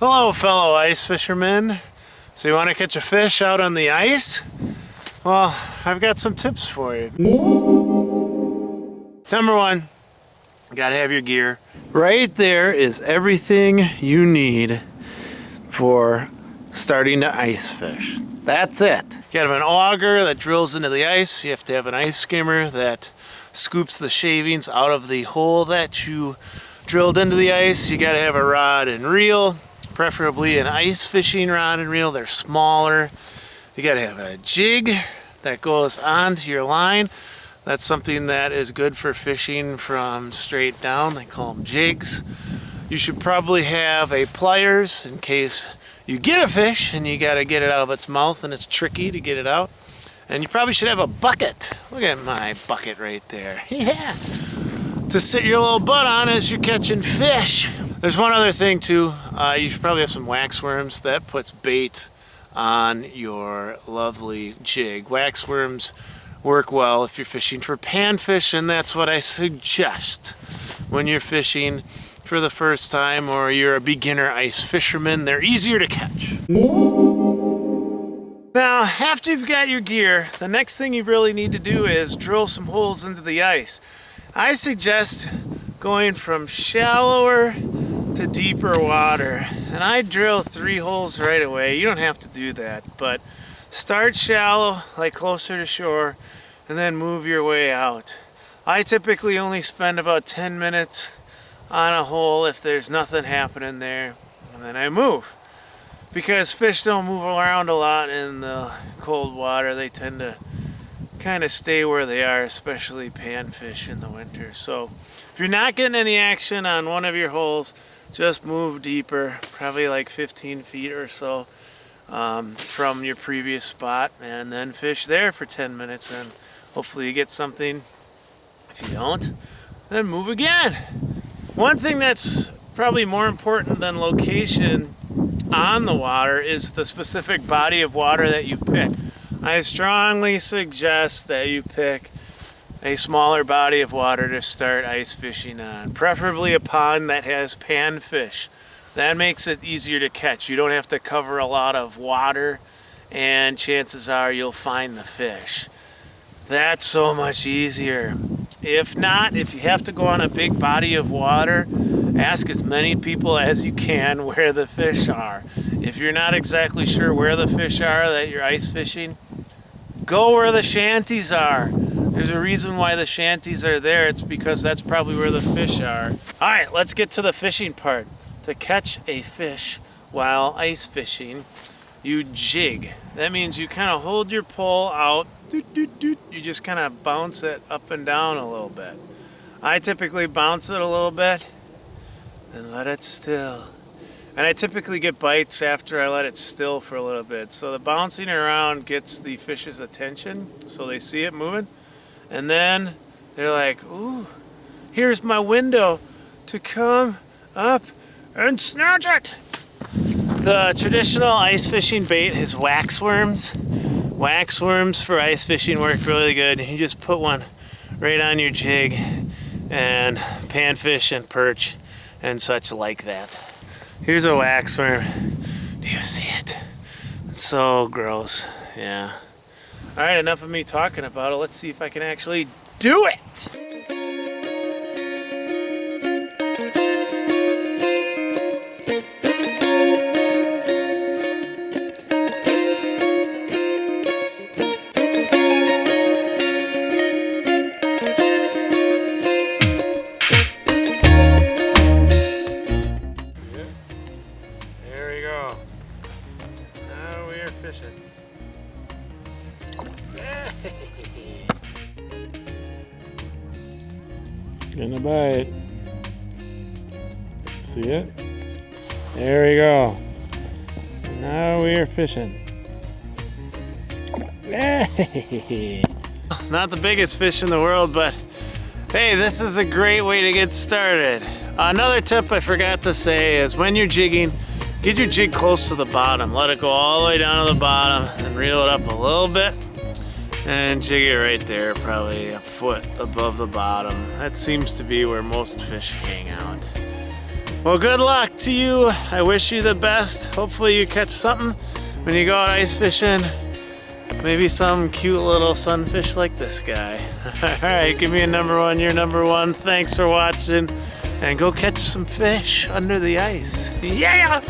Hello fellow ice fishermen. So you want to catch a fish out on the ice? Well, I've got some tips for you. Number one, you gotta have your gear. Right there is everything you need for starting to ice fish. That's it. You gotta have an auger that drills into the ice. You have to have an ice skimmer that scoops the shavings out of the hole that you drilled into the ice. You gotta have a rod and reel, preferably an ice fishing rod and reel. They're smaller. You gotta have a jig that goes onto your line. That's something that is good for fishing from straight down. They call them jigs. You should probably have a pliers in case you get a fish and you got to get it out of its mouth and it's tricky to get it out. And you probably should have a bucket. Look at my bucket right there. Yeah. To sit your little butt on as you're catching fish. There's one other thing too. Uh, you should probably have some wax worms. That puts bait on your lovely jig. Wax worms work well if you're fishing for panfish and that's what I suggest when you're fishing for the first time or you're a beginner ice fisherman, they're easier to catch. Now, after you've got your gear, the next thing you really need to do is drill some holes into the ice. I suggest going from shallower to deeper water. And I drill three holes right away. You don't have to do that, but start shallow, like closer to shore, and then move your way out. I typically only spend about 10 minutes on a hole if there's nothing happening there and then I move because fish don't move around a lot in the cold water they tend to kind of stay where they are especially panfish in the winter. So if you're not getting any action on one of your holes just move deeper probably like 15 feet or so um, from your previous spot and then fish there for 10 minutes and hopefully you get something. If you don't then move again. One thing that's probably more important than location on the water is the specific body of water that you pick. I strongly suggest that you pick a smaller body of water to start ice fishing on, preferably a pond that has panfish. That makes it easier to catch. You don't have to cover a lot of water and chances are you'll find the fish. That's so much easier. If not, if you have to go on a big body of water, ask as many people as you can where the fish are. If you're not exactly sure where the fish are that you're ice fishing, go where the shanties are. There's a reason why the shanties are there. It's because that's probably where the fish are. All right, let's get to the fishing part. To catch a fish while ice fishing, you jig. That means you kind of hold your pole out doot, doot, doot. You just kind of bounce it up and down a little bit. I typically bounce it a little bit and let it still. And I typically get bites after I let it still for a little bit. So the bouncing around gets the fish's attention so they see it moving. And then they're like, ooh, here's my window to come up and snatch it. The traditional ice fishing bait is wax worms. Wax worms for ice fishing work really good. You just put one right on your jig and panfish and perch and such like that. Here's a wax worm. Do you see it? It's so gross. Yeah. All right, enough of me talking about it. Let's see if I can actually do it. Fishing. Getting a bite. See it? There we go. Now we are fishing. Not the biggest fish in the world, but hey, this is a great way to get started. Another tip I forgot to say is when you're jigging, Get your jig close to the bottom. Let it go all the way down to the bottom and reel it up a little bit and jig it right there, probably a foot above the bottom. That seems to be where most fish hang out. Well, good luck to you. I wish you the best. Hopefully you catch something when you go out ice fishing. Maybe some cute little sunfish like this guy. All right, give me a number one. You're number one. Thanks for watching. And go catch some fish under the ice. Yeah!